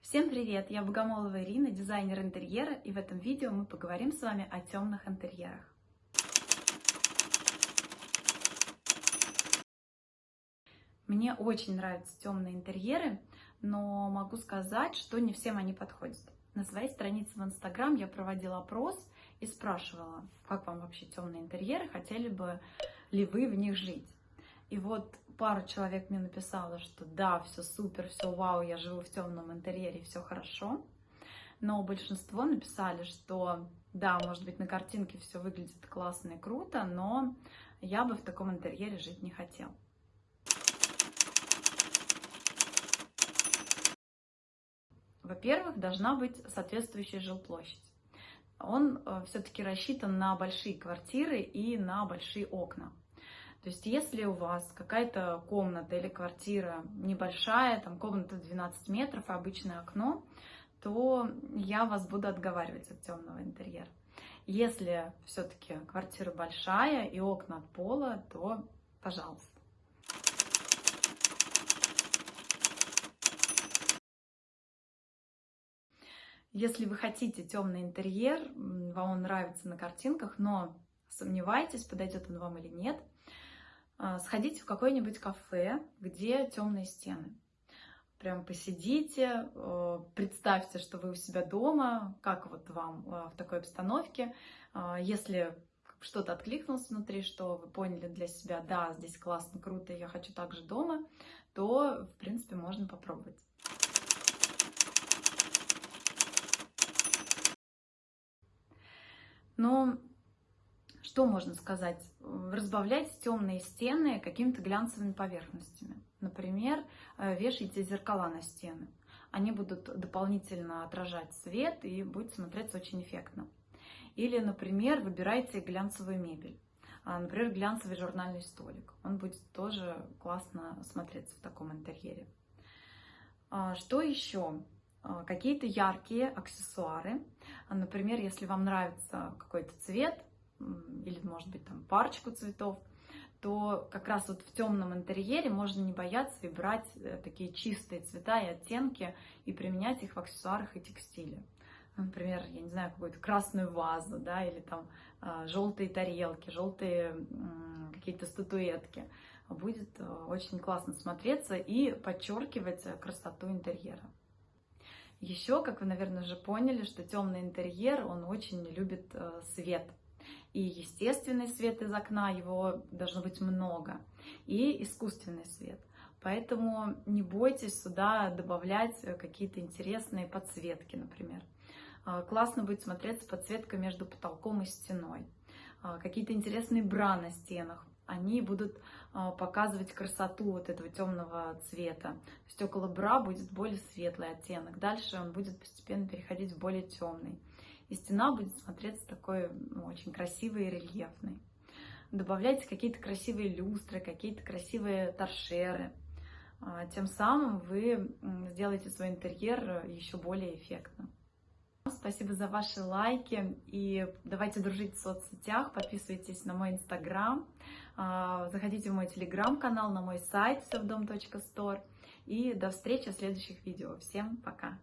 Всем привет! Я Богомолова Ирина, дизайнер интерьера, и в этом видео мы поговорим с вами о темных интерьерах. Мне очень нравятся темные интерьеры, но могу сказать, что не всем они подходят. На своей странице в Инстаграм я проводила опрос и спрашивала, как вам вообще темные интерьеры, хотели бы ли вы в них жить. И вот пару человек мне написало, что да, все супер, все вау, я живу в темном интерьере, все хорошо. Но большинство написали, что да, может быть, на картинке все выглядит классно и круто, но я бы в таком интерьере жить не хотел. Во-первых, должна быть соответствующая жилплощадь. Он э, все-таки рассчитан на большие квартиры и на большие окна. То есть если у вас какая-то комната или квартира небольшая, там комната 12 метров обычное окно, то я вас буду отговаривать от темного интерьера. Если все-таки квартира большая и окна от пола, то пожалуйста. Если вы хотите темный интерьер, вам он нравится на картинках, но сомневаетесь, подойдет он вам или нет, сходите в какое-нибудь кафе, где темные стены. Прям посидите, э, представьте, что вы у себя дома, как вот вам э, в такой обстановке. А, если что-то откликнулось внутри, что вы поняли для себя, да, здесь классно, круто, я хочу также дома, то, в принципе, можно попробовать. Но что можно сказать? Разбавлять темные стены какими-то глянцевыми поверхностями. Например, э, вешайте зеркала на стены. Они будут дополнительно отражать свет и будет смотреться очень эффектно. Или, например, выбирайте глянцевую мебель. А, например, глянцевый журнальный столик. Он будет тоже классно смотреться в таком интерьере. А, что еще? А, какие-то яркие аксессуары. Например, если вам нравится какой-то цвет, или, может быть, там парочку цветов, то как раз вот в темном интерьере можно не бояться и брать э, такие чистые цвета и оттенки и применять их в аксессуарах и текстиле. Например, я не знаю, какую-то красную вазу, да, или там а, желтые тарелки, желтые какие-то статуэтки. Будет э, очень классно смотреться и подчеркивать красоту интерьера. Еще, как вы, наверное, уже поняли, что темный интерьер, он очень любит э, свет и естественный свет из окна, его должно быть много, и искусственный свет. Поэтому не бойтесь сюда добавлять какие-то интересные подсветки, например. А, классно будет смотреться подсветка между потолком и стеной. А, какие-то интересные бра на стенах. Они будут а, показывать красоту вот этого темного цвета. То есть около бра будет более светлый оттенок. Дальше он будет постепенно переходить в более темный и стена будет смотреться такой ну, очень красивой и рельефной. Добавляйте какие-то красивые люстры, какие-то красивые торшеры. А, тем самым вы сделаете свой интерьер еще более эффектным. Спасибо за ваши лайки и давайте дружить в соцсетях, подписывайтесь на мой инстаграм, а, заходите в мой телеграм-канал, на мой сайт всевдом.стор и до встречи в следующих видео. Всем пока!